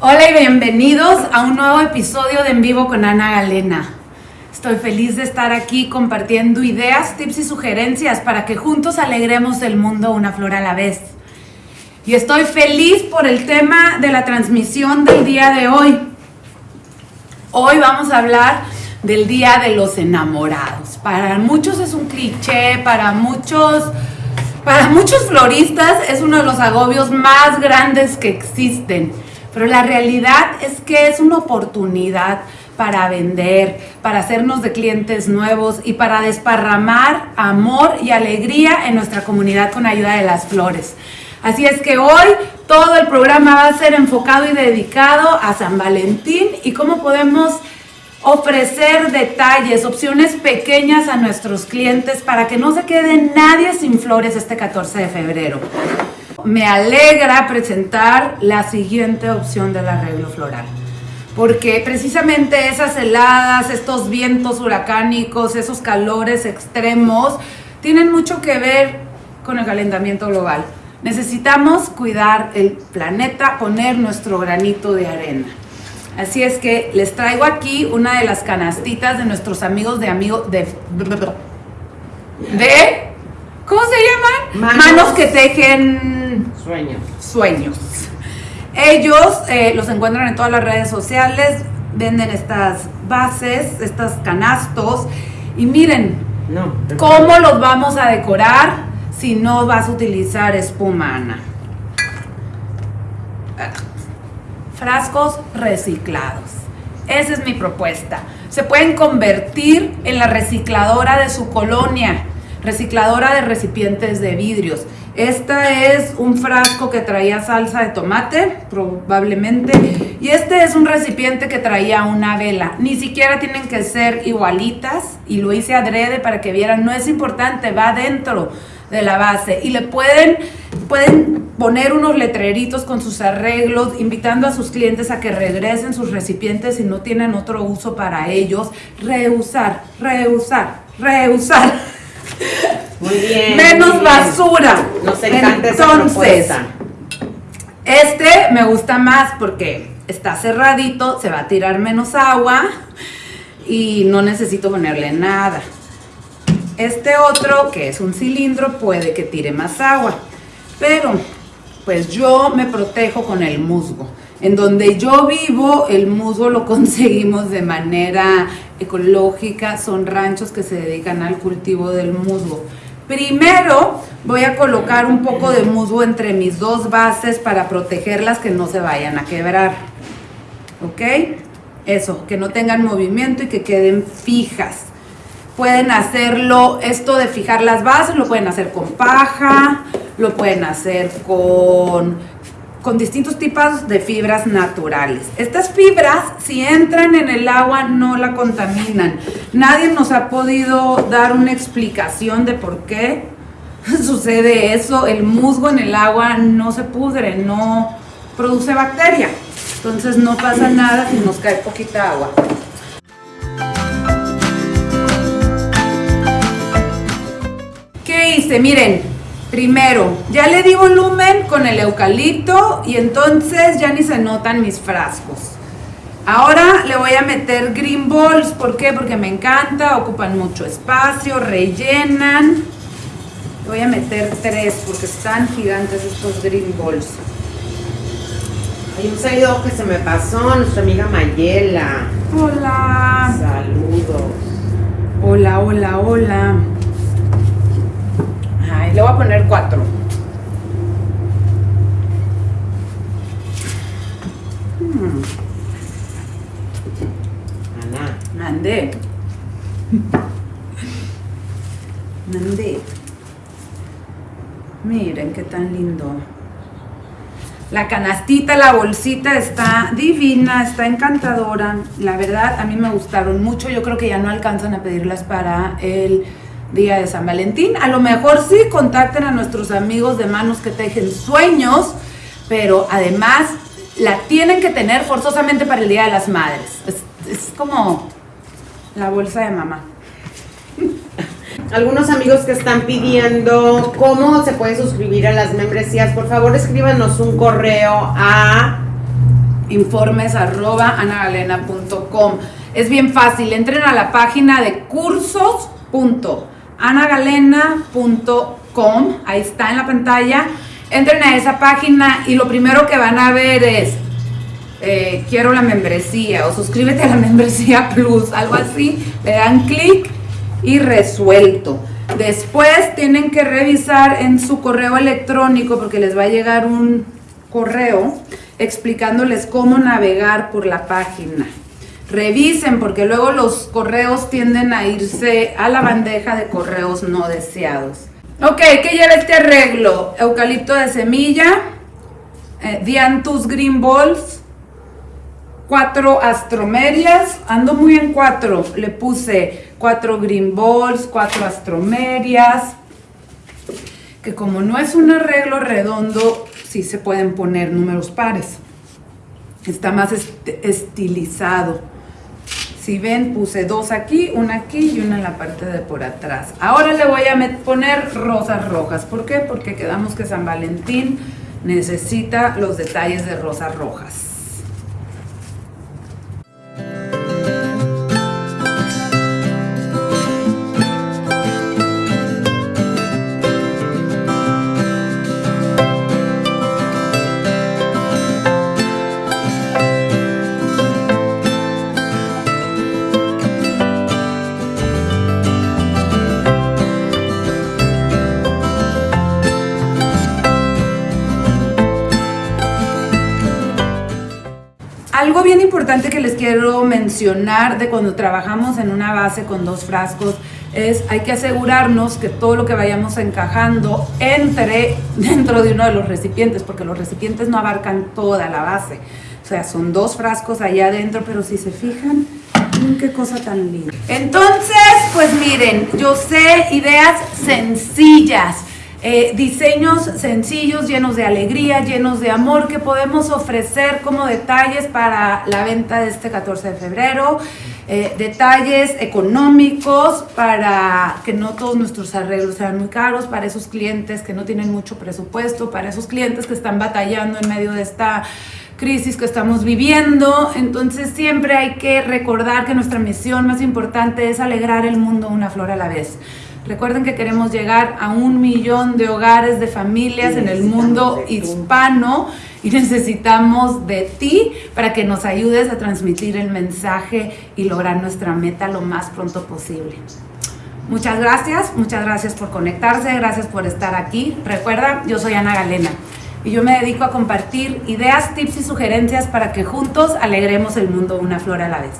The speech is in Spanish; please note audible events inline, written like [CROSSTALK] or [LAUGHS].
Hola y bienvenidos a un nuevo episodio de En Vivo con Ana Galena. Estoy feliz de estar aquí compartiendo ideas, tips y sugerencias para que juntos alegremos el mundo una flor a la vez. Y estoy feliz por el tema de la transmisión del día de hoy. Hoy vamos a hablar del Día de los Enamorados. Para muchos es un cliché, para muchos, para muchos floristas es uno de los agobios más grandes que existen. Pero la realidad es que es una oportunidad para vender, para hacernos de clientes nuevos y para desparramar amor y alegría en nuestra comunidad con ayuda de las flores. Así es que hoy todo el programa va a ser enfocado y dedicado a San Valentín y cómo podemos ofrecer detalles, opciones pequeñas a nuestros clientes para que no se quede nadie sin flores este 14 de febrero me alegra presentar la siguiente opción del arreglo floral. Porque precisamente esas heladas, estos vientos huracánicos, esos calores extremos, tienen mucho que ver con el calentamiento global. Necesitamos cuidar el planeta, poner nuestro granito de arena. Así es que les traigo aquí una de las canastitas de nuestros amigos de amigos de... de ¿Cómo se llaman? Manos, que tejen sueños. Sueños. Ellos eh, los encuentran en todas las redes sociales, venden estas bases, estos canastos. Y miren, ¿cómo los vamos a decorar si no vas a utilizar espuma, Ana? Frascos reciclados. Esa es mi propuesta. Se pueden convertir en la recicladora de su colonia recicladora de recipientes de vidrios. Esta es un frasco que traía salsa de tomate, probablemente. Y este es un recipiente que traía una vela. Ni siquiera tienen que ser igualitas. Y lo hice adrede para que vieran. No es importante, va dentro de la base. Y le pueden, pueden poner unos letreritos con sus arreglos, invitando a sus clientes a que regresen sus recipientes si no tienen otro uso para ellos. Reusar, reusar, reusar. Muy bien. Menos basura. Nos encanta Entonces, este me gusta más porque está cerradito, se va a tirar menos agua y no necesito ponerle nada. Este otro, que es un cilindro, puede que tire más agua. Pero, pues yo me protejo con el musgo. En donde yo vivo, el musgo lo [LAUGHS] conseguimos de manera ecológica, son ranchos que se dedican al cultivo del musgo. Primero voy a colocar un poco de musgo entre mis dos bases para protegerlas que no se vayan a quebrar. ¿Ok? Eso, que no tengan movimiento y que queden fijas. Pueden hacerlo, esto de fijar las bases, lo pueden hacer con paja, lo pueden hacer con con distintos tipos de fibras naturales. Estas fibras, si entran en el agua, no la contaminan. Nadie nos ha podido dar una explicación de por qué [LAUGHS] sucede eso. El musgo en el agua no se pudre, no produce bacteria. Entonces no pasa nada si nos cae poquita agua. ¿Qué hice? Miren, Primero, ya le di volumen con el eucalipto y entonces ya ni se notan mis frascos. Ahora le voy a meter green balls, ¿por qué? Porque me encanta, ocupan mucho espacio, rellenan. Le voy a meter tres porque están gigantes estos green balls. Hay un saludo que se me pasó, nuestra amiga Mayela. Hola. Saludos. Hola, hola, hola le voy a poner cuatro. Hmm. Ana. Mandé. Mandé. Miren qué tan lindo. La canastita, la bolsita está divina, está encantadora. La verdad, a mí me gustaron mucho. Yo creo que ya no alcanzan a pedirlas para el día de San Valentín. A lo mejor sí contacten a nuestros amigos de manos que tejen sueños, pero además la tienen que tener forzosamente para el Día de las Madres. Es, es como la bolsa de mamá. [LAUGHS] Algunos amigos que están pidiendo cómo se puede suscribir a las membresías, por favor escríbanos un correo a informes arroba anagalena.com. Es bien fácil, entren a la página de cursos.anagalena.com, ahí está en la pantalla, entren a esa página y lo primero que van a ver es eh, quiero la membresía o suscríbete a la [LAUGHS] membresía plus, algo así, le dan clic y resuelto. Después tienen que revisar en su correo electrónico porque les va a llegar un correo explicándoles cómo navegar por la página. Revisen porque luego los correos tienden a irse a la bandeja de correos no deseados. Ok, ¿qué lleva este arreglo? Eucalipto de semilla, eh, Dianthus Green Balls, cuatro astromerias, ando muy en cuatro, le puse cuatro green balls, cuatro astromerias, que como no es un arreglo redondo, sí se pueden poner números pares. Está más estilizado. Si ven, puse dos aquí, una aquí y una en la parte de por atrás. Ahora le voy a poner rosas rojas. ¿Por qué? Porque quedamos que San Valentín necesita los detalles de rosas rojas. Algo bien importante que les quiero mencionar de cuando trabajamos en una base con dos frascos es hay que asegurarnos que todo lo que vayamos encajando entre [LAUGHS] dentro de uno de los recipientes, porque los recipientes no abarcan toda la base. O sea, son dos frascos allá adentro, pero si se fijan, qué cosa tan linda. Entonces, pues miren, yo sé ideas sencillas eh, diseños sencillos, llenos de alegría, llenos de amor que podemos ofrecer como detalles para la venta de este 14 de febrero. Eh, detalles económicos para que no todos nuestros arreglos sean muy caros, para esos clientes que no tienen mucho presupuesto, para esos clientes que están batallando en medio de esta crisis que estamos viviendo. Entonces siempre hay que recordar que nuestra misión más importante es alegrar el mundo una flor a la vez. Recuerden que queremos llegar a un millón de hogares, de familias en el mundo hispano y necesitamos de ti para que nos ayudes a transmitir el mensaje y lograr nuestra meta lo más pronto posible. Muchas gracias, muchas gracias por conectarse, gracias por estar aquí. Recuerda, yo soy Ana Galena y yo me dedico a compartir ideas, tips y sugerencias para que juntos alegremos el mundo una flor a la vez.